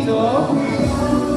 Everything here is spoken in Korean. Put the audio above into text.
시작